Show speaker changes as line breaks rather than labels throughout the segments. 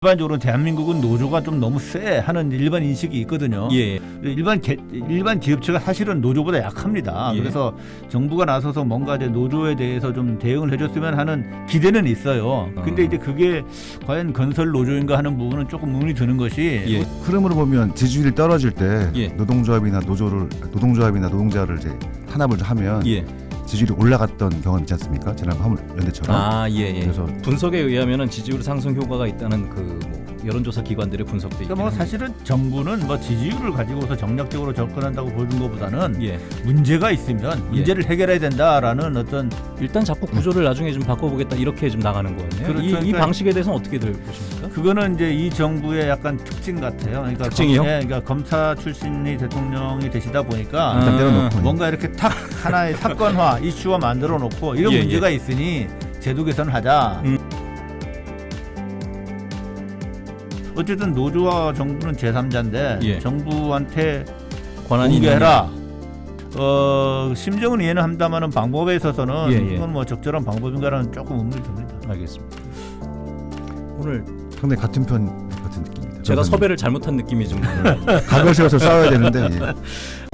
일반적으로 대한민국은 노조가 좀 너무 세 하는 일반 인식이 있거든요.
예.
일반 개, 일반 기업체가 사실은 노조보다 약합니다.
예.
그래서 정부가 나서서 뭔가 이제 노조에 대해서 좀 대응을 해줬으면 하는 기대는 있어요. 근데
어.
이제 그게 과연 건설 노조인가 하는 부분은 조금 의문이 드는 것이
예.
흐름으로 보면 지지율이 떨어질 때
예.
노동조합이나 노조를 노동조합이나 노동자를 이제 탄압을 하면
예.
지지율이 올라갔던 경험 있지 않습니까? 지난 화물 연대처럼.
아, 예, 예.
그래서
분석에 의하면은 지지율 상승 효과가 있다는 그 뭐 여론조사 기관들의 분석도
그러니까 뭐. 사실은 정부는 뭐 지지율을 가지고서 정략적으로 접근한다고 보는 것보다는
예.
문제가 있으면
예.
문제를 해결해야 된다라는 어떤
일단 자꾸 구조를 나중에 좀 바꿔보겠다 이렇게 좀 나가는 거네요.
그렇죠.
이, 이
그러니까-
방식에 대해서는 어떻게들 보십니까?
그거는 이제 이 정부의 약간 특징 같아요. 그러니까
특징이요?
검, 예, 그러니까 검사 출신이 대통령이 되시다 보니까
아.
뭔가 이렇게 탁 하나의 사건화 이슈화 만들어 놓고 이런
예,
문제가 있으니 제도 개선을 하자.
음.
어쨌든 노조와 정부는 제3자인데
예.
정부한테
권한이
공개해라. 어 심정은 이해는 합니다만은 방법에 있어서는
예, 예.
이건 뭐 적절한 방법인가라는 조금 의문이 듭니다.
게- 알겠습니다. 오늘
상당히 같은 편 같은 느낌입니다.
제가
변호사님.
섭외를 잘못한 느낌이 좀
세워서 싸워야 되는데 예.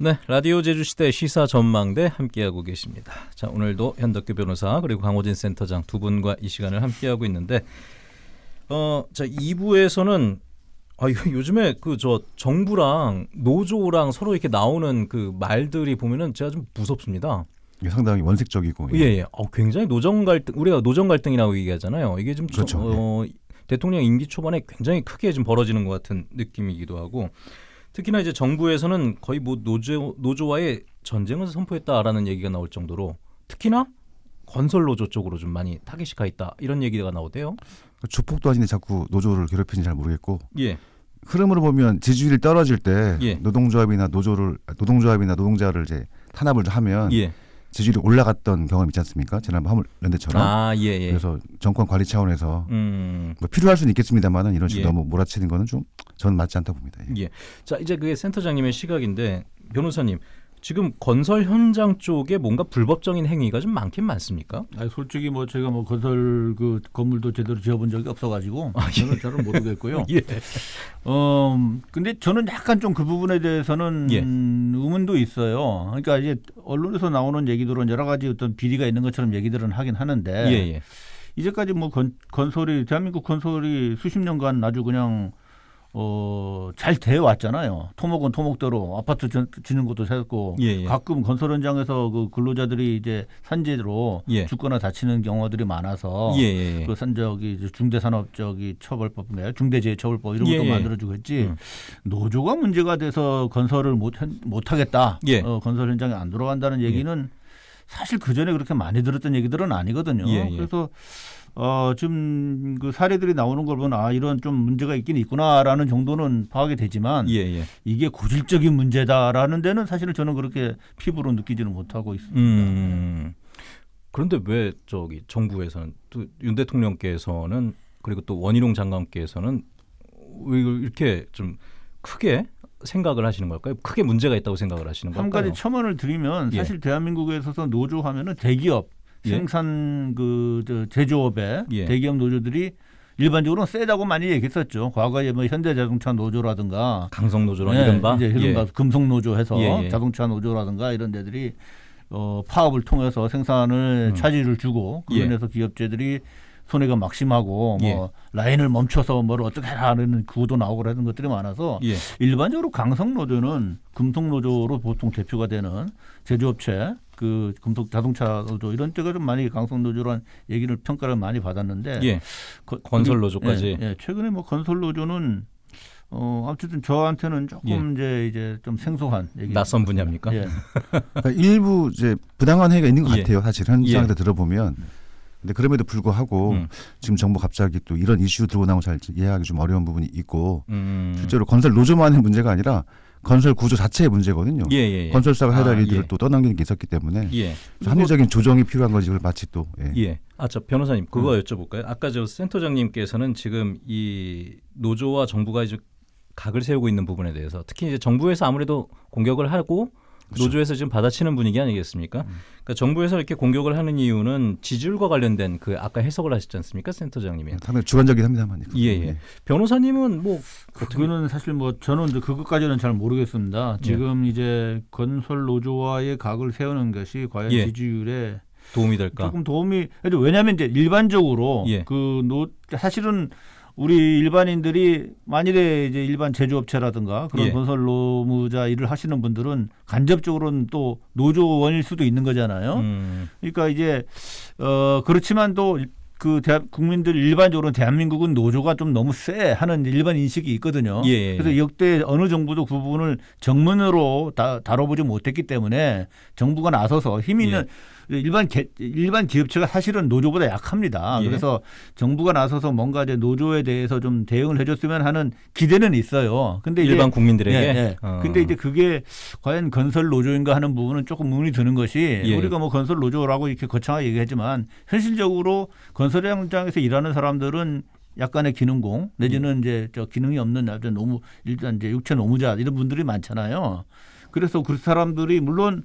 네, 라디오 제주시대 시사 전망대 함께하고 계십니다. 자, 오늘도 현덕규 변호사 그리고 강호진 센터장 두 분과 이 시간을 함께하고 있는데 어, 자, 2부에서는 아, 요즘에 그 저 정부랑 노조랑 서로 이렇게 나오는 그 말들이 보면은 제가 좀 무섭습니다.
이게 상당히 원색적이고
예, 예. 어, 굉장히 노정 갈등 우리가 노정 갈등이라고 얘기하잖아요. 이게 좀 저-
그렇죠.
어, 대통령 임기 초반에 굉장히 크게 좀 벌어지는 것 같은 느낌이기도 하고 특히나 이제 정부에서는 거의 뭐 노조 노조와의 전쟁을 선포했다라는 얘기가 나올 정도로 특히나 건설 노조 쪽으로 좀 많이 타겟이 가 있다 이런 얘기가 나오대요.
조폭도 아닌데 자꾸 노조를 괴롭히는지 잘 모르겠고
예,
흐름으로 보면 지지율이 떨어질 때
예.
노동조합이나 노조를 노동조합이나 노동자를 이제 탄압을 하면
예.
지지율이 올라갔던 경험 있지 않습니까? 지난 화물연대처럼.
아, 예, 예.
그래서 정권 관리 차원에서
음.
뭐 필요할 수는 있겠습니다만은 이런 식으로
예.
너무 몰아치는 거는 좀 저는 맞지 않다 봅니다. 예.
예. 자, 이제 그게 센터장님의 시각인데 변호사님 지금 건설 현장 쪽에 뭔가 불법적인 행위가 좀 많긴 많습니까?
아니 솔직히 뭐 제가 뭐 건설 그 건물도 제대로 지어본 적이 없어가지고 저는 잘은 모르겠고요.
예.
어 근데 저는 약간 좀 그 부분에 대해서는
예.
음, 의문도 있어요. 그러니까 이제 언론에서 나오는 얘기들은 여러 가지 어떤 비리가 있는 것처럼 얘기들은 하긴 하는데
예, 예.
이제까지 뭐 건, 건설이 대한민국 건설이 수십 년간 아주 그냥 어, 잘 되어 왔잖아요. 토목은 토목대로 아파트 전- 짓는 것도 세웠고
예, 예.
가끔 건설 현장에서 그 근로자들이 이제 산재로
예.
죽거나 다치는 경우들이 많아서
예, 예, 예.
그 산적이 중대산업적이 처벌법인가요? 중대재해처벌법 이런 것도. 만들어주고 했지.
음.
노조가 문제가 돼서 건설을 못 못 하겠다.
예.
어, 건설 현장에 안 들어간다는 얘기는 사실 그 전에 그렇게 많이 들었던 얘기들은 아니거든요. 그래서 어, 지금 그 사례들이 나오는 걸 보면 아 이런 좀 문제가 있긴 있구나라는 정도는 파악이 되지만
예, 예.
이게 고질적인 문제다라는 데는 사실은 저는 그렇게 피부로 느끼지는 못하고 있습니다.
음. 그런데 왜 저기 정부에서는 또 윤 대통령께서는 그리고 또 원희룡 장관께서는 왜 이렇게 좀 크게 생각을 하시는 걸까요? 크게 문제가 있다고 생각을 하시는
한
걸까요?
가지 첨언을 드리면
예.
사실 대한민국에 있어서 노조 하면은 대기업
예.
생산 그저 제조업의
예.
대기업 노조들이 일반적으로 는 세다고 많이 얘기했었죠. 과거에 뭐 현대자동차 노조라든가
강성 노조론
예,
이른바
이제 이른바
예.
금속 노조해서
예, 예.
자동차 노조라든가 이런 데들이 어, 파업을 통해서 생산을
음.
차질을 주고
예.
그런데서 기업체들이 손해가 막심하고 뭐
예.
라인을 멈춰서 뭘 어떻게 하라는 구호도 나오고 그러는 것들이 많아서
예.
일반적으로 강성 노조는 금속 노조로 보통 대표가 되는 제조업체 그 금속 자동차 노조 이런 데가 좀 많이 강성 노조란 얘기를 평가를 많이 받았는데
예.
거-
건설
그리고-
노조까지.
예, 예. 최근에 뭐 건설 노조는 어 어쨌든 저한테는 조금 이제 이제 좀 생소한 얘기
낯선 분야입니까?
예.
그러니까 일부 이제 부당한 행위가 있는 것
예.
같아요. 사실 현장에서 들어보면. 근데 그럼에도 불구하고
음.
지금 정부 갑자기 또 이런 이슈 들고 나온 걸잘 이해하기 좀 어려운 부분이 있고
음.
실제로 건설 노조만의 문제가 아니라 건설 구조 자체의 문제거든요.
예, 예, 예.
건설사가 해야 될
아,
일들을
예.
또 떠넘기는 게 있었기 때문에
예.
합리적인 조정이 필요한 거지 그걸 마치 또 예.
예. 아, 저 변호사님 그거
음.
여쭤볼까요? 아까 저 센터장님께서는 지금 이 노조와 정부가 이제 각을 세우고 있는 부분에 대해서 특히 이제 정부에서 아무래도 공격을 하고
그렇죠.
노조에서 지금 받아치는 분위기 아니겠습니까?
음.
그러니까 정부에서 이렇게 공격을 하는 이유는 지지율과 관련된 그 아까 해석을 하셨지 않습니까, 센터장님이?
상당히 주관적이긴 합니다만.
예, 예. 변호사님은 뭐
그거는 사실 뭐 저는 이제 그것까지는 잘 모르겠습니다.
예.
지금 이제 건설 노조와의 각을 세우는 것이 과연
예.
지지율에
도움이 될까?
조금 도움이 왜냐하면 이제 일반적으로
예.
그노 사실은 우리 일반인들이 만일에 이제 일반 제조업체라든가 그런
예.
건설 노무자 일을 하시는 분들은 간접적으로는 또 노조원일 수도 있는 거잖아요.
음,
그러니까 이제 어 그렇지만 또그 국민들 일반적으로 대한민국은 노조가 좀 너무 세 하는 일반 인식이 있거든요.
예, 예,
그래서
예.
역대 어느 정부도 그 부분을 정문으로 다, 다뤄보지 못했기 때문에 정부가 나서서 힘 있는 일반 개, 일반 기업체가 사실은 노조보다 약합니다.
예.
그래서 정부가 나서서 뭔가 이제 노조에 대해서 좀 대응을 해줬으면 하는 기대는 있어요. 근데
일반 국민들에게.
예, 예.
어.
근데 이제 그게 과연 건설 노조인가 하는 부분은 조금 의문이 드는 것이
예.
우리가 뭐 건설 노조라고 이렇게 거창하게 얘기하지만 현실적으로 건설 현장에서 일하는 사람들은 약간의 기능공 내지는 이제 저 기능이 없는 아주 노무 일단 이제 육체 노무자 이런 분들이 많잖아요. 그래서 그 사람들이 물론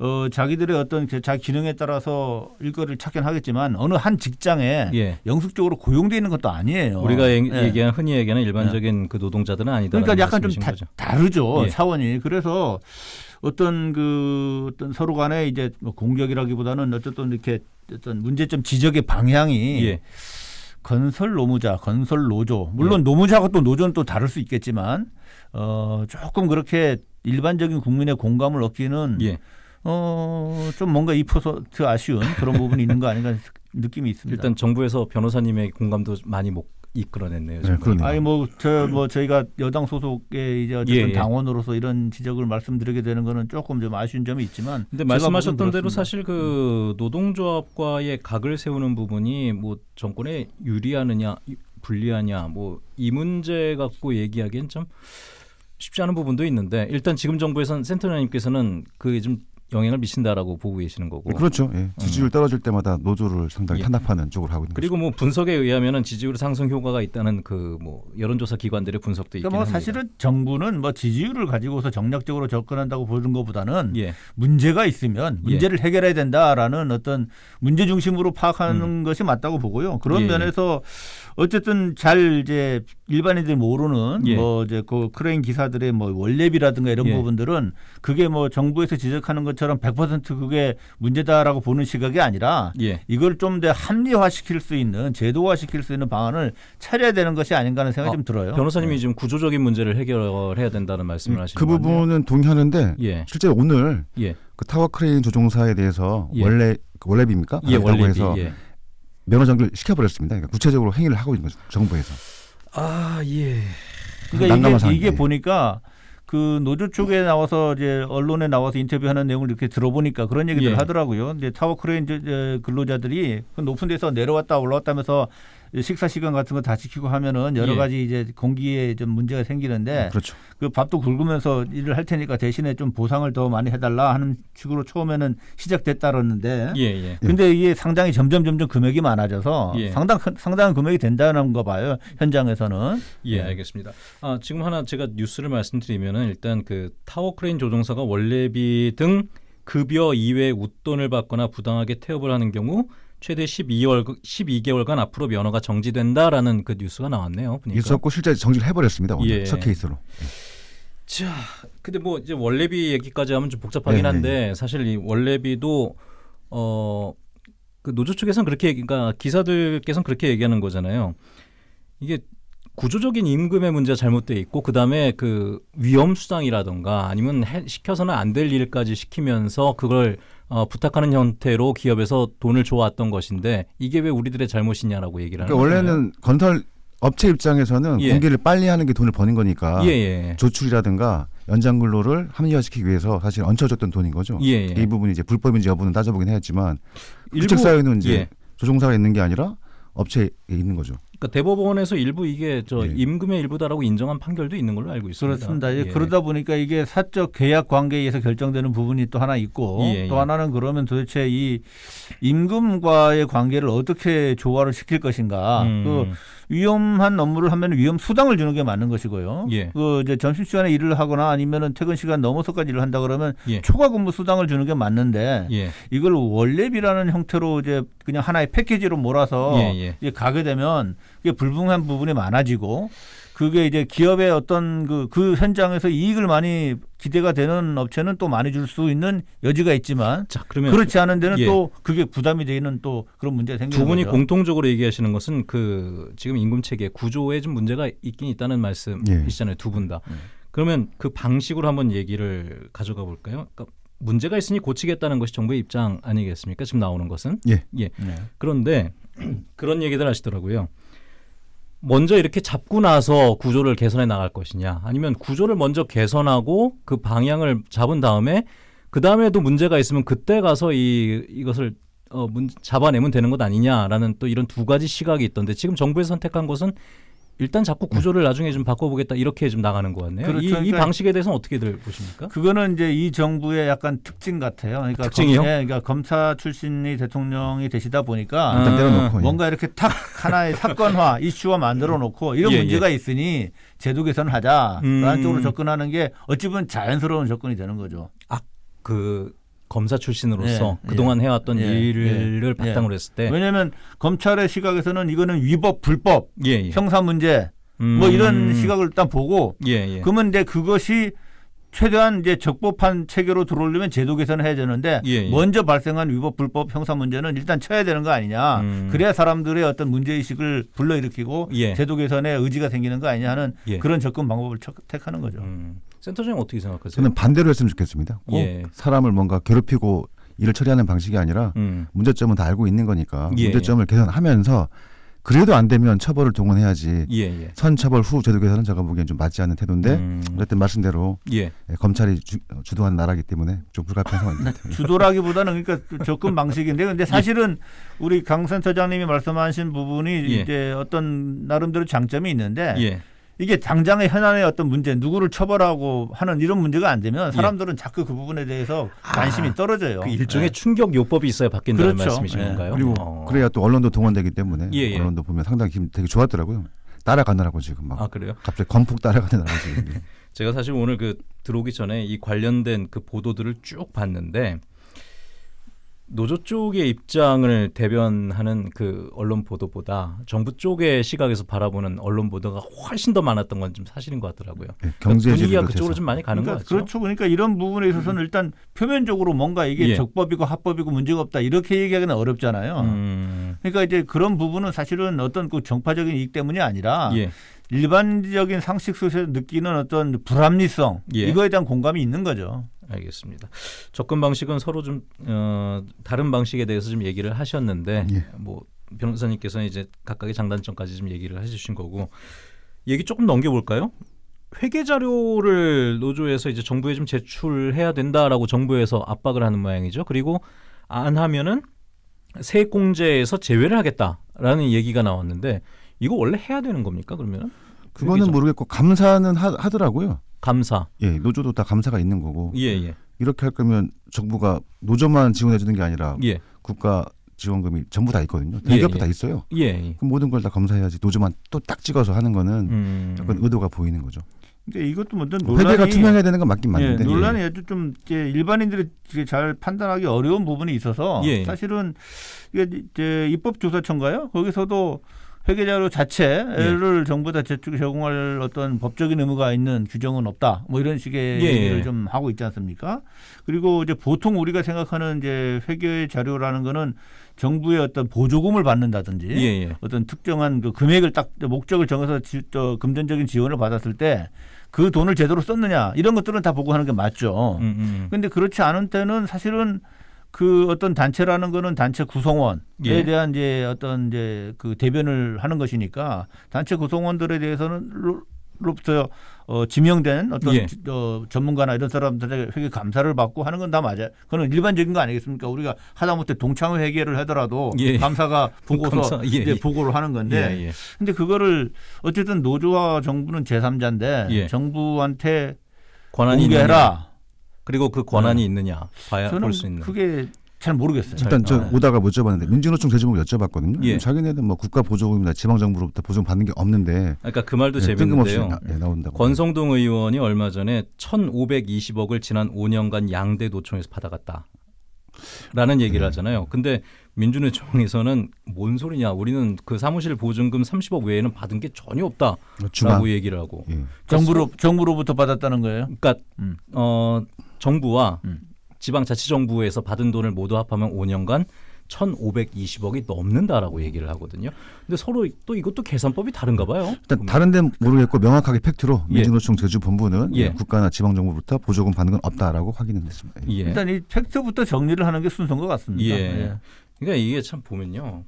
어 자기들의 어떤 그 자기 기능에 따라서 일거리를 찾긴 하겠지만 어느 한 직장에
예.
영숙적으로 고용돼 있는 것도 아니에요.
우리가 얘-
예.
얘기한 흔히 얘기하는 일반적인 그 노동자들은 아니다.
그러니까 약간 좀 다. 다르죠
예.
차원이 그래서 어떤 그 어떤 서로 간에 이제 뭐 공격이라기보다는 어쨌든 이렇게 어떤 문제점 지적의 방향이
예.
건설 노무자, 건설 노조 물론 노무자가 또 노조는 또 다를 수 있겠지만 어 조금 그렇게 일반적인 국민의 공감을 얻기는
예.
어 좀 뭔가 2% 아쉬운 그런 부분이 있는 거 아닌가 느낌이 있습니다.
일단 정부에서 변호사님의 공감도 많이 못 이끌어냈네요.
네.
아니 뭐저뭐 저희가 여당 소속의 이제 어쨌든
예, 예.
당원으로서 이런 지적을 말씀드리게 되는 거는 조금 좀 아쉬운 점이 있지만
근데 말씀하셨던 대로. 사실 그 노동조합과의 각을 세우는 부분이 뭐 정권에 유리하느냐 불리하냐 뭐 이 문제 갖고 얘기하기엔 좀 쉽지 않은 부분도 있는데 일단 지금 정부에서는 센터장님께서는 그게 좀 영향을 미친다라고 보고 계시는 거고
그렇죠. 예. 지지율 떨어질 때마다 노조를
음.
상당히
예.
탄압하는 쪽으로 하고 있는
그리고 뭐 분석에 의하면은 지지율 상승 효과가 있다는 그 뭐 여론조사 기관들의 분석도 있긴
그러니까 뭐
합니다.
사실은 정부는 뭐 지지율을 가지고서 정략적으로 접근한다고 보는 것보다는
예.
문제가 있으면
예.
문제를 해결해야 된다라는 어떤 문제 중심으로 파악하는 것이 맞다고 보고요. 그런
음. 예.
면에서 어쨌든 잘 이제 일반인들이 모르는
예.
뭐 이제 그 크레인 기사들의 뭐 월례비라든가 이런
예.
부분들은 그게 뭐 정부에서 지적하는 것 처럼 100% 그게 문제다라고 보는 시각이 아니라
예.
이걸 좀 더 합리화시킬 수 있는 제도화시킬 수 있는 방안을 찾아야 되는 것이 아닌가 하는 생각이
어,
좀 들어요.
변호사님이 지금 구조적인 문제를 해결해야 된다는 말씀을 하시는
그. 부분은 동의하는데
예.
실제 오늘
예.
그 타워 크레인 조종사에 대해서
예.
원래 그 월례비입니까?
예,
받았다고
원래
해서
예.
면허 정지를 시켜버렸습니다. 그러니까 구체적으로 행위를 하고 있는 거죠. 정부에서.
아, 예.
그러니까 이게. 이게 보니까 그 노조 쪽에 나와서 이제 언론에 나와서 인터뷰하는 내용을 이렇게 들어보니까 그런 얘기들
예.
을 하더라고요. 이제 타워 크레인 근로자들이 그 높은 데서 내려왔다 올라왔다면서 식사 시간 같은 거 다 지키고 하면은 여러
예.
가지 이제 공기에 좀 문제가 생기는데
그렇죠.
그 밥도 굶으면서 일을 할 테니까 대신에 좀 보상을 더 많이 해달라 하는 식으로 처음에는 시작됐다 그러는데
예, 예.
근데 이게 상당히 점점 점점 금액이 많아져서
예.
상당 상당한 금액이 된다는 거 봐요 현장에서는
예, 알겠습니다. 아, 지금 하나 제가 뉴스를 말씀드리면은 일단 그 타워 크레인 조종사가 월례비 등 급여 이외 웃돈을 받거나 부당하게 태업을 하는 경우 최대 12월 12개월간 앞으로 면허가 정지된다라는 그 뉴스가 나왔네요. 보니까.
있었고 실제 정지를 해버렸습니다. 오늘
예.
첫 케이스로.
자, 근데 뭐 이제 월례비 얘기까지 하면 좀 복잡하긴
네,
한데 사실 이 월례비도 어 그 노조 쪽에서는 그렇게 그러니까 기사들께서는 그렇게 얘기하는 거잖아요. 이게 구조적인 임금의 문제가 잘못돼 있고 그다음에 그 위험 수당이라던가 아니면 해, 시켜서는 안 될 일까지 시키면서 그걸 어, 부탁하는 형태로 기업에서 돈을 줘왔던 것인데 이게 왜 우리들의 잘못이냐라고 얘기를 하는
그러니까. 원래는 건설 업체 입장에서는
예.
공개를 빨리 하는 게 돈을 버는 거니까
예, 예.
조출이라든가 연장 근로를 합리화시키기 위해서 사실 얹혀줬던 돈인 거죠.
예, 예.
이 부분이 이제 불법인지 여부는 따져보긴 했지만
일부-
규칙 사유는 이제
예.
조종사가 있는 게 아니라 업체에 있는 거죠.
그러니까 대법원에서 일부 이게 저
예.
임금의 일부다라고 인정한 판결도 있는 걸로 알고 있습니다.
그렇습니다.
예.
그러다 보니까 이게 사적 계약 관계에 의해서 결정되는 부분이 또 하나 있고
예, 예.
또 하나는 그러면 도대체 이 임금과의 관계를 어떻게 조화를 시킬 것인가.
음.
그 위험한 업무를 하면 위험 수당을 주는 게 맞는 것이고요.
예.
그 이제 점심 시간에 일을 하거나 아니면은 퇴근 시간 넘어서까지 일을 한다 그러면
예.
초과 근무 수당을 주는 게 맞는데
예.
이걸 원래비라는 형태로 이제 그냥 하나의 패키지로 몰아서. 이제 가게 되면 이게 불분한 부분이 많아지고 그게 이제 기업의 어떤 그, 그 현장에서 이익을 많이 기대가 되는 업체는 또 많이 줄 수 있는 여지가 있지만
자 그러면
그렇지 않은 데는
예.
또 그게 부담이 되는 또 그런 문제가 생기는
두 분이
거죠.
공통적으로 얘기하시는 것은 그 지금 임금 체계 구조에 좀 문제가 있긴 있다는 말씀이시잖아요 두분 다.
네.
그러면 그 방식으로 한번 얘기를 가져가 볼까요? 그러니까 문제가 있으니 고치겠다는 것이 정부의 입장 아니겠습니까? 지금 나오는 것은
예.
예.
네.
그런데 그런 얘기들 하시더라고요. 먼저 이렇게 잡고 나서 구조를 개선해 나갈 것이냐, 아니면 구조를 먼저 개선하고 그 방향을 잡은 다음에 그 다음에도 문제가 있으면 그때 가서 이 이것을 어, 문, 잡아내면 되는 것 아니냐라는 또 이런 두 가지 시각이 있던데 지금 정부에서 선택한 것은 일단 자꾸 구조를 나중에 좀 바꿔보겠다 이렇게 좀 나가는 것 같네요.
그렇죠.
이, 이
그러니까
방식에 대해서는 어떻게들 보십니까?
그거는 이제 이 정부의 약간 특징 같아요. 그러니까
특징이요?
검, 예, 그러니까 검사 출신이 대통령이 되시다 보니까
아,
예.
뭔가 이렇게 탁 하나의 사건화 이슈화 만들어 놓고 이런
예,
문제가 있으니 제도 개선을 하자라는
음.
쪽으로 접근하는 게 어찌 보면 자연스러운 접근이 되는 거죠.
그 검사 출신으로서
예,
그동안 해왔던
예,
일을
예,
바탕으로 했을 때
왜냐하면 검찰의 시각에서는 이거는 위법, 불법,
예, 예.
형사 문제
음.
뭐 이런 시각을 일단 보고
예, 예.
그러면 이제 그것이 최대한 이제 적법한 체계로 들어오려면 제도 개선을 해야 되는데
예, 예.
먼저 발생한 위법 불법 형사 문제는 일단 쳐야 되는 거 아니냐
음.
그래야 사람들의 어떤 문제 의식을 불러일으키고
예.
제도 개선에 의지가 생기는 거 아니냐 하는
예.
그런 접근 방법을 척- 택하는 거죠.
음. 센터장님 어떻게 생각하세요?
저는 반대로 했으면 좋겠습니다. 꼭
예.
사람을 뭔가 괴롭히고 일을 처리하는 방식이 아니라
음.
문제점은 다 알고 있는 거니까
예,
문제점을 개선하면서 그래도 안 되면 처벌을 동원해야지
예, 예.
선처벌 후 제도 개선은 제가 보기엔 좀 맞지 않는 태도인데
음.
어쨌든 말씀대로
예.
예, 검찰이 주, 주도하는 나라기 때문에 좀 불가피한 상황입니다.
주도라기보다는 그러니까 접근 방식인데 근데 사실은 우리 강 센터장님이 말씀하신 부분이
예.
이제 어떤 나름대로 장점이 있는데
예.
이게 당장의 현안의 어떤 문제 누구를 처벌하고 하는 이런 문제가 안 되면 사람들은 자꾸 그 부분에 대해서 관심이 떨어져요.
예. 그 일종의
네.
충격 요법이 있어야 바뀐다는
그렇죠.
말씀이신
예.
건가요?
그리고
어.
그래야 또 언론도 동원되기 때문에
예, 예.
언론도 보면 상당히 기분 되게 좋았더라고요. 따라가느라고 지금 막
아 그래요?
갑자기 건폭 따라가느라고 지금.
제가 사실 오늘 그 들어오기 전에 이 관련된 그 보도들을 쭉 봤는데 노조 쪽의 입장을 대변하는 그 언론 보도보다 정부 쪽의 시각에서 바라보는 언론 보도가 훨씬 더 많았던 건 좀 사실인 것 같더라고요.
예, 경제지를
분위기가
비롯해서.
그쪽으로 좀 많이 가는
그러니까
것 같죠.
그렇죠. 그러니까 이런 부분에 있어서는 일단 표면적으로 뭔가 이게
예.
적법이고 합법이고 문제가 없다 이렇게 얘기하기는 어렵잖아요.
음,
그러니까 이제 그런 부분은 사실은 어떤 그 정파적인 이익 때문이 아니라
예,
일반적인 상식 속에서 느끼는 어떤 불합리성
예.
이거에 대한 공감이 있는 거죠.
알겠습니다. 접근 방식은 서로 좀 어, 다른 방식에 대해서 좀 얘기를 하셨는데
예.
뭐 변호사님께서는 이제 각각의 장단점까지 좀 얘기를 해주신 거고 얘기 조금 넘겨볼까요? 회계 자료를 노조에서 이제 정부에 좀 제출해야 된다라고 정부에서 압박을 하는 모양이죠. 그리고 안 하면은 세액공제에서 제외를 하겠다라는 얘기가 나왔는데 이거 원래 해야 되는 겁니까? 그러면
그거는 모르겠고 감사는 하, 하더라고요.
감사.
예, 노조도 다 감사가 있는 거고
예, 예,
이렇게 할 거면 정부가 노조만 지원해 주는 게 아니라
예,
국가 지원금이 전부 다 있거든요.
예,
대기업도
예.
다 있어요.
예. 예.
그럼 모든 걸다 검사해야지 노조만 또 딱 찍어서 하는 거는
음.
약간 의도가 보이는 거죠.
그러니까 이것도 먼저
회계가
논란이
투명해야 되는 건 맞긴
예,
맞는데
논란이 아주 좀 이제 일반인들이 이게 잘 판단하기 어려운 부분이 있어서
예.
사실은 이게 이제 입법조사청가요 거기서도 회계자료 자체를 정부에다 제출 제공할 어떤 법적인 의무가 있는 규정은 없다. 뭐 이런 식의
예.
얘기를 좀 하고 있지 않습니까? 그리고 이제 보통 우리가 생각하는 이제 회계 자료라는 거는 정부의 어떤 보조금을 받는다든지
예, 예.
어떤 특정한 그 금액을 딱 목적을 정해서 지, 저 금전적인 지원을 받았을 때 그 돈을 제대로 썼느냐 이런 것들은 다 보고하는 게 맞죠.
음, 음.
근데 그렇지 않은 때는 사실은 그 어떤 단체라는 거는 단체 구성원에
예.
대한 이제 어떤 이제 그 대변을 하는 것이니까 단체 구성원들에 대해서는 로- 로부터 어, 지명된 어떤
예.
지- 어, 전문가나 이런 사람들의 회계 감사를 받고 하는 건 다 맞아요. 그건 일반적인 거 아니겠습니까? 우리가 하다못해 동창회 회계를 하더라도
예.
감사가 보고서
감사, 예,
이제
예.
보고를 하는 건데
예, 예.
근데 그거를 어쨌든 노조와 정부는 제3자인데
예.
정부한테
권한이
공개해라.
그리고 그 권한이 있느냐 봐야
저는
볼수 있는.
그게 잘 모르겠어요.
일단 저
아.
오다가 못 여쭤봤는데 민주노총 제주목을 여쭤봤거든요.
예.
자기네는 뭐 국가 보조금이나 지방 정부로부터 보조금 받는 게 없는데
그러니까 그 말도
예, 뜬금없이
재밌는데요.
나, 예, 나온다고.
권성동 의원이 얼마 전에 1,520억을 지난 5년간 양대 노총에서 받아갔다. 라는 얘기를
네.
하잖아요. 근데 민주노총에서는 뭔 소리냐. 우리는 그 사무실 보증금 30억 외에는 받은 게 전혀 없다라고
중앙.
얘기를 하고.
예.
정부로 정부로부터 받았다는 거예요.
그러니까
음.
어 정부와
음.
지방자치정부에서 받은 돈을 모두 합하면 5년간 1,520억이 넘는다라고 얘기를 하거든요. 근데 서로 또 이것도 계산법이 다른가 봐요.
일단 다른 데는 모르겠고 명확하게 팩트로
예.
민주노총 제주 본부는
예.
국가나 지방 정부부터 보조금 받는 건 없다라고 확인은 했습니다. 예.
예.
일단 이 팩트부터 정리를 하는 게 순서인 것 같습니다.
예. 그러니까 이게 참 보면요.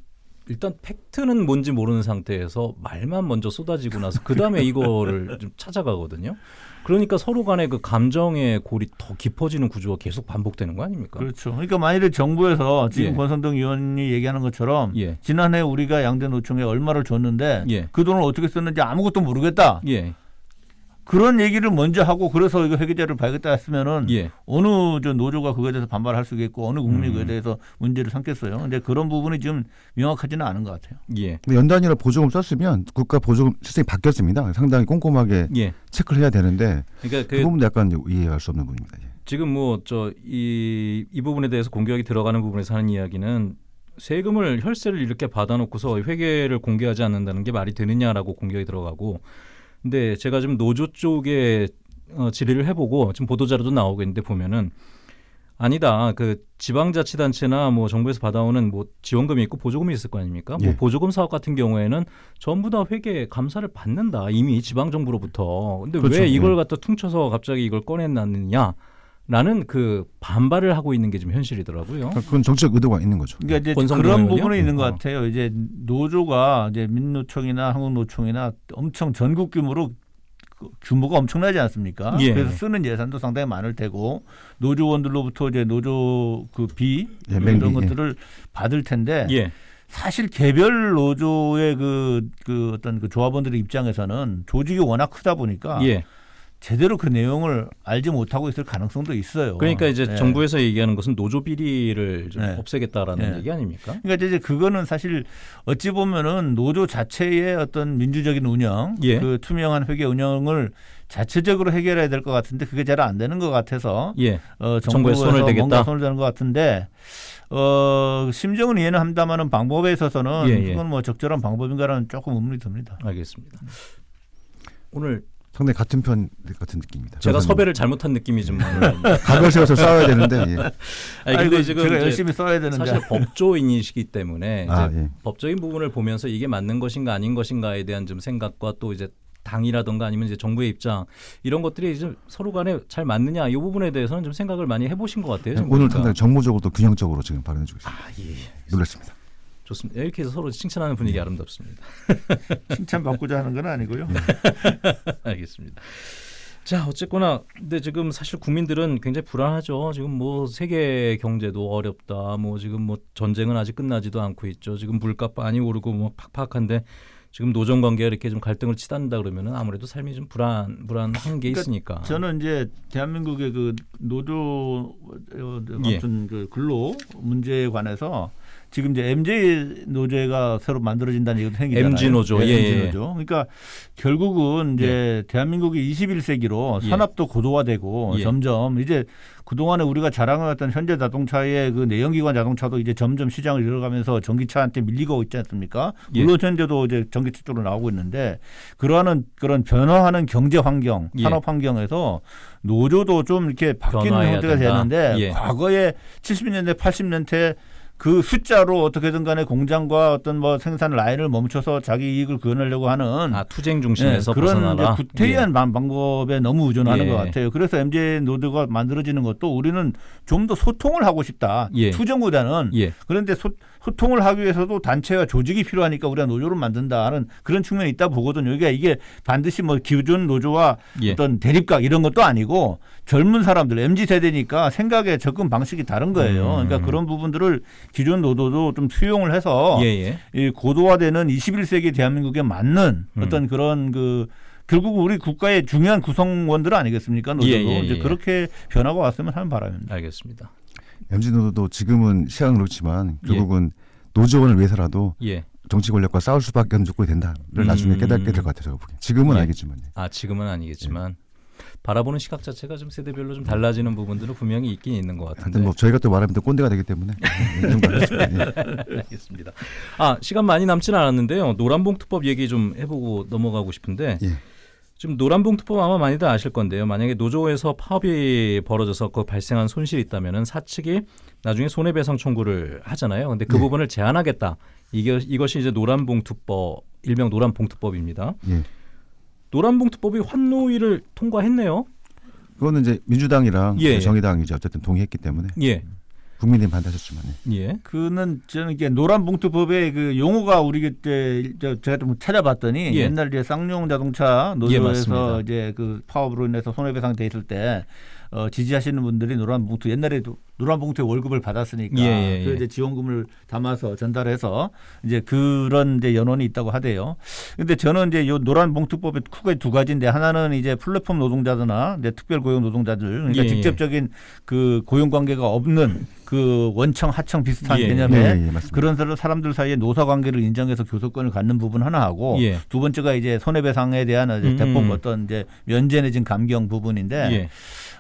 일단 팩트는 뭔지 모르는 상태에서 말만 먼저 쏟아지고 나서 그 다음에 이거를 좀 찾아가거든요. 그러니까 서로 간의 그 감정의 골이 더 깊어지는 구조가 계속 반복되는 거 아닙니까?
그렇죠. 그러니까 만일에 정부에서 지금
예.
권선동 의원이 얘기하는 것처럼
예.
지난해 우리가 양대 노총에 얼마를 줬는데
예.
그 돈을 어떻게 썼는지 아무것도 모르겠다.
예.
그런 얘기를 먼저 하고 그래서 이거 회계자를 봐야겠다 했으면은
예.
어느 저 노조가 그거에 대해서 반발할 수 있겠고 어느 국민이
음.
그에 대해서 문제를 삼겠어요. 근데 그런 부분이 지금 명확하지는 않은 것 같아요.
예.
근데 연단위로 보조금 썼으면 국가 보조금 시스템이 바뀌었습니다. 상당히 꼼꼼하게
예.
체크를 해야 되는데
그러니까
그,
그
부분도 약간 이해할 수 없는 부분입니다. 예.
지금 뭐 저 이 이 부분에 대해서 공격이 들어가는 부분에서 하는 이야기는 세금을 혈세를 이렇게 받아놓고서 회계를 공개하지 않는다는 게 말이 되느냐라고 공격이 들어가고 근데 제가 지금 노조 쪽에 어, 질의를 해보고 지금 보도 자료도 나오고 있는데 보면은 아니다 그 지방자치단체나 뭐 정부에서 받아오는 뭐 지원금이 있고 보조금이 있을 거 아닙니까? 뭐
예.
보조금 사업 같은 경우에는 전부 다 회계 감사를 받는다 이미 지방 정부로부터. 근데
그렇죠.
왜 이걸
예.
갖다 퉁쳐서 갑자기 이걸 꺼내놨느냐? 라는 그 반발을 하고 있는 게 지금 현실이더라고요.
그건 정치적 의도가 있는 거죠.
그러니까 이제 그런
의원이요?
부분이 있는 것
어.
같아요. 이제 노조가 이제 민노총이나 한국노총이나 엄청 전국 규모로 그 규모가 엄청나지 않습니까?
예.
그래서 쓰는 예산도 상당히 많을 테고 노조원들로부터 이제 노조 그비
예,
이런
맹비, 예.
것들을 받을 텐데
예.
사실 개별 노조의 그, 그 어떤 그 조합원들의 입장에서는 조직이 워낙 크다 보니까
예.
제대로 그 내용을 알지 못하고 있을 가능성도 있어요.
그러니까 이제
예.
정부에서 얘기하는 것은 노조 비리를 좀
네.
없애겠다라는
네.
얘기 아닙니까?
그러니까 이제 그거는 사실 어찌 보면은 노조 자체의 어떤 민주적인 운영,
예.
그 투명한 회계 운영을 자체적으로 해결해야 될 것 같은데 그게 잘 안 되는 것 같아서
예.
어,
정부에 손을 대겠다?
뭔가 손을 대는 것 같은데 어, 심정은 이해는 합니다만은 방법에 있어서는
예, 예.
그건 뭐 적절한 방법인가라는 조금 의문이 듭니다.
알겠습니다. 오늘
상당히 같은 편 같은 느낌입니다.
제가
저는
섭외를 잘못한 느낌이 좀
각을 세워서 싸워야 되는데 예.
아니 근데
아이고,
지금
제가
이제
열심히 써야 되는데
사실 법조인이시기 때문에 이제
아, 예.
법적인 부분을 보면서 이게 맞는 것인가 아닌 것인가에 대한 좀 생각과 또 이제 당이라든가 아니면 이제 정부의 입장 이런 것들이 이제 서로 간에 잘 맞느냐 이 부분에 대해서는 좀 생각을 많이 해보신 것 같아요. 지금
오늘. 상당히 정무적으로 또 균형적으로 지금 발언해 주고 있습니다.
아 예.
놀랐습니다.
좋습니다. 이렇게 해서 서로 칭찬하는 분위기 아름답습니다.
칭찬 받고자 하는 건 아니고요.
알겠습니다. 자 어쨌거나 근데 지금 사실 국민들은 굉장히 불안하죠. 지금 뭐 세계 경제도 어렵다. 뭐 지금 뭐 전쟁은 아직 끝나지도 않고 있죠. 지금 물값 많이 오르고 뭐 팍팍한데 지금 노정 관계가 이렇게 좀 갈등을 치닫는다 그러면은 아무래도 삶이 좀 불안 불안한 게
그러니까
있으니까.
저는 이제 대한민국의 그 노조 어,
예.
아무튼 그 근로 문제에 관해서 지금 이제 MJ 노조가 새로 만들어진다는 얘기도 생기잖아요.
MG 노조,
네,
예,
MG
예.
노조. 그러니까 결국은 이제 대한민국이 21세기로
예.
산업도 고도화되고
예.
점점 이제 그동안에 우리가 자랑해왔던 현대 자동차의 그 내연기관 자동차도 이제 점점 시장을 잃어가면서 전기차한테 밀리고 있지 않습니까?
예.
물론 현재도 이제 전기차 쪽으로 나오고 있는데 그러한 그런 변화하는 경제 환경,
예.
산업 환경에서 노조도 좀 이렇게 바뀌는 형태가
된다.
되는데
예.
과거에 70년대, 80년대 그 숫자로 어떻게든 간에 공장과 어떤 뭐 생산 라인을 멈춰서 자기 이익을 구현하려고 하는
아 투쟁 중심에서
네, 그런
벗어나라.
구태의한 방- 방법에 너무 의존하는
예.
것 같아요. 그래서 MJ 노드가 만들어지는 것도 우리는 좀 더 소통을 하고 싶다.
예.
투쟁보다는
예. 예.
그런데 소, 소통을 하기 위해서도 단체와 조직이 필요하니까 우리가 노조를 만든다는 그런 측면이 있다 보거든요. 이게 이게 반드시 뭐 기존 노조와
예.
어떤 대립각 이런 것도 아니고 젊은 사람들 MZ 세대니까 생각의 접근 방식이 다른 거예요.
음.
그러니까 그런 부분들을 기존 노조도 좀 수용을 해서
예, 예.
이 고도화되는 21세기 대한민국에 맞는
음.
어떤 그런 그 결국 우리 국가의 중요한 구성원들 아니겠습니까? 노조도
예, 예,
이제
예.
그렇게 변화가 왔으면 하는 바람입니다.
알겠습니다.
MZ 노조도 지금은 시각은 그렇지만 결국은 노조원을 위해서라도
예.
정치 권력과 싸울 수밖에 없는 조건이 된다를
음.
나중에 깨닫게 될 것 같아요. 지금은
예.
알겠지만.
아 지금은 아니겠지만 바라보는 시각 자체가 좀 세대별로 좀 달라지는 부분들은 분명히 있긴 있는 것 같은데.
뭐 저희가 또 말하면 또 꼰대가 되기 때문에. 예.
알겠습니다. 아 시간 많이 남지는 않았는데요. 노란봉투법 얘기 좀 해보고 넘어가고 싶은데
예.
지금 노란봉투법 아마 많이들 아실 건데요. 만약에 노조에서 파업이 벌어져서 그 발생한 손실이 있다면은 사측이 나중에 손해배상 청구를 하잖아요. 근데 그
네.
부분을 제한하겠다. 이게 이것이 이제 노란봉투법 일명 노란봉투법입니다.
예.
노란봉투법이 환노위를 통과했네요.
그거는 이제 민주당이랑
예, 예.
정의당이 이제 어쨌든 동의했기 때문에
예,
국민의힘 반대하셨지만 예.
예,
그는 저는 이게 노란 봉투법의 그 용어가 우리 그때 저 제가 좀 찾아봤더니
예.
옛날 이제 쌍용 자동차
예,
노조에서
맞습니다.
이제 그 파업으로 인해서 손해배상 돼 있을 때 어, 지지하시는 분들이 노란 봉투 옛날에도 노란 봉투에 월급을 받았으니까
예, 예,
그
예.
이제 지원금을 담아서 전달해서 이제 그런 이제 연원이 있다고 하대요. 근데 저는 이제 요 노란 봉투법의 크게 두 가지인데 하나는 이제 플랫폼 노동자들나 이제 특별 고용 노동자들 그러니까
예, 예.
직접적인 그 고용 관계가 없는 그 원청 하청 비슷한
예,
개념의
예, 예.
그런 사람- 사람들 사이에 노사 관계를 인정해서 교섭권을 갖는 부분 하나 하고
예.
두 번째가 이제 손해배상에 대한 이제
음,
대폭
음.
어떤 이제 면제 내진 감경 부분인데
예,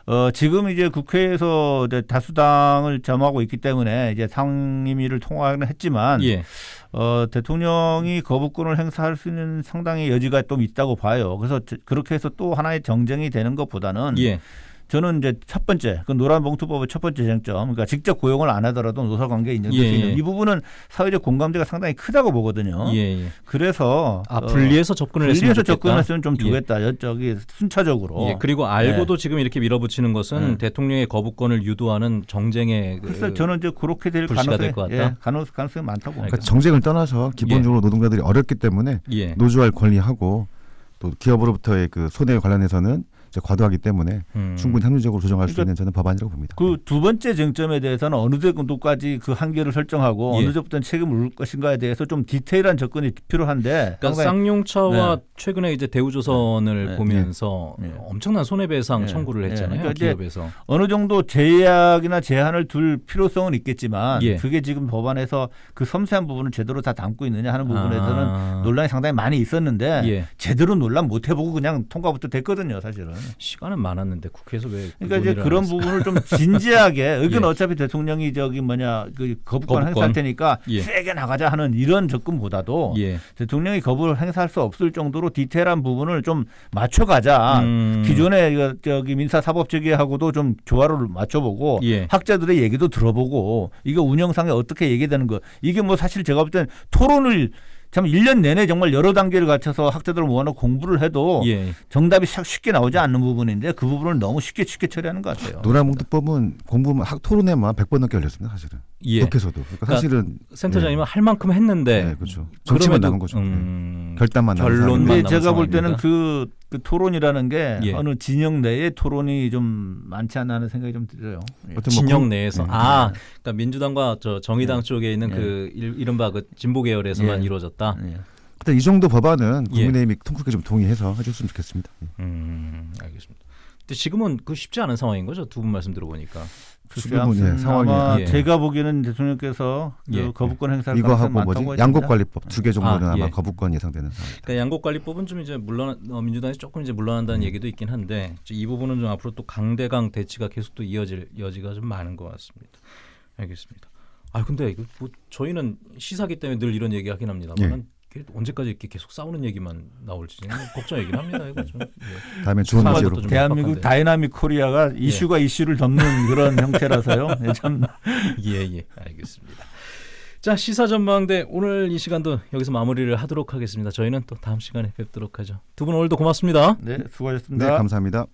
어 지금 이제 국회에서 이제 다수당 을 점하고 있기 때문에 이제 상임위를 통과는 했지만
예,
어 대통령이 거부권을 행사할 수 있는 상당히 여지가 좀 있다고 봐요. 그래서 저- 그렇게 해서 또 하나의 정쟁이 되는 것보다는
예,
저는 이제 첫 번째 그 노란 봉투법의 첫 번째 쟁점 그러니까 직접 고용을 안 하더라도 노사 관계 인정될
예,
수 있는
예.
이 부분은 사회적 공감대가 상당히 크다고 보거든요.
예, 예.
그래서
아
어,
분리해서 접근을 했으면
분리해서
좋겠다.
접근했으면 좀
예.
주겠다. 여- 저기 순차적으로.
예, 그리고 알고도 지금 이렇게 밀어붙이는 것은
네.
대통령의 거부권을 유도하는 정쟁의 그
그래서 저는 이제 그렇게 될 가능성이
될것 같다?
예, 가능, 가능성이 많다고 봅니다.
그러니까 정쟁을 떠나서 기본적으로 노동자들이 어렵기 때문에
예,
노조할 권리하고 또 기업으로부터의 그 손해 관련해서는 과도하기 때문에
음.
충분히 합리적으로 조정할 수
그러니까
있는 저는 법안이라고 봅니다.
그 두 번째 쟁점에 대해서는 어느 정도까지 그 한계를 설정하고
예.
어느 정도부터는 책임을 물 것인가에 대해서 좀 디테일한 접근이 필요한데
그러니까 쌍용차와
네.
최근에 이제 대우조선을
네.
보면서
네.
엄청난 손해배상
네.
청구를
네.
했잖아요.
그러니까
기업에서.
어느 정도 제약이나 제한을 둘 필요성은 있겠지만
예.
그게 지금 법안에서 그 섬세한 부분을 제대로 다 담고 있느냐 하는 부분에서는
아.
논란이 상당히 많이 있었는데
예.
제대로 논란 못 해보고 그냥 통과부터 됐거든요, 사실은.
시간은 많았는데 국회에서 왜
그러니까 이제 그런? 부분을 좀 진지하게 이건
예.
어차피 대통령이 저기 뭐냐 그 거부권,
거부권.
행사할 테니까
예.
세게 나가자 하는 이런 접근보다도
예.
대통령이 거부를 행사할 수 없을 정도로 디테일한 부분을 좀 맞춰가자.
음.
기존의 저기 민사 사법체계하고도 좀 조화를 맞춰보고
예.
학자들의 얘기도 들어보고 이거 운영상에 어떻게 얘기되는 거 이게 뭐 사실 제가 볼땐 토론을 참 1년 내내 정말 여러 단계를 갖춰서 학자들을 모아놓고 공부를 해도
예.
정답이 샥 쉽게 나오지 않는 부분인데 그 부분을 너무 쉽게 쉽게 처리하는 것 같아요.
노란봉투법은 공부만 학 토론회만 100번 넘게 열렸습니다. 사실은.
예.
국회에서도. 그러니까
그러니까
사실은
센터장님은 할 만큼 했는데
네, 그렇죠. 정치만 남은 거죠.
음,
결단만 남은
결론만
사람이.
근데
남은
제가 볼 때는
상황입니다.
그, 그 토론이라는 게
예.
어느 진영 내의 토론이 좀 많지 않나 하는 생각이 좀 들어요. 예.
어떤 뭐
진영
공-
내에서
네.
아 그러니까 민주당과 저 정의당
네.
쪽에 있는
네.
그 일- 이른바 그 진보 계열에서만
예.
이루어졌다.
예.
하여튼 이 정도 법안은
예.
국민의힘이 통크게 좀 동의해서 해줬으면 좋겠습니다. 예.
음, 알겠습니다. 근데 지금은 그 쉽지 않은 상황인 거죠. 두 분 말씀 들어보니까.
글쎄,
지금은, 예, 상황이-
아마
예.
제가 보기에는 대통령께서 그
예.
거부권 행사할
이거 하고 뭐지. 양곡관리법 두 개 정도는
아,
아, 마
예.
거부권 예상되는 상황입니다.
그러니까 양곡관리법은 좀 이제 물론 어, 민주당이 조금 이제 물러난다는 얘기도 있긴 한데 이 부분은 좀 앞으로 또 강대강 대치가 계속 또 이어질 여지가 좀 많은 것 같습니다. 알겠습니다. 아 근데 이거 뭐 저희는 시사기 때문에 늘 이런 얘기하긴 합니다만 언제까지 이렇게 계속 싸우는 얘기만 나올지 걱정이긴 합니다. 이거 좀. 예.
다음에
또 좀-
대한민국. dynamic Korea가 이슈가 이슈를 덮는 그런 형태라서요. 예, 참
예, 예, 알겠습니다. 자 시사 전망대 오늘 이 시간도 여기서 마무리를 하도록 하겠습니다. 저희는 또 다음 시간에 뵙도록 하죠. 두 분 오늘도 고맙습니다.
네,
네,
수고하셨습니다.
감사합니다.